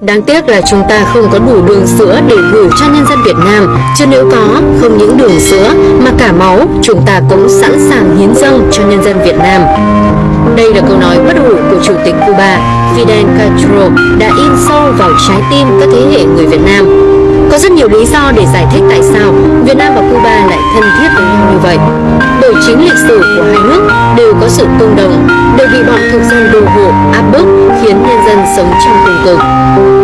Đáng tiếc là chúng ta không có đủ đường sữa để gửi cho nhân dân Việt Nam, chứ nếu có, không những đường sữa mà cả máu, chúng ta cũng sẵn sàng hiến dâng cho nhân dân Việt Nam. Đây là câu nói bất hủ của Chủ tịch Cuba Fidel Castro đã in sâu vào trái tim các thế hệ người Việt Nam. Có rất nhiều lý do để giải thích tại sao Việt Nam và Cuba lại thân thiết với nhau như vậy. Bởi chính lịch sử của hai nước đều có sự tương đồng, đều bị bọn thực dân khiến nhân dân sống trong cùng cực.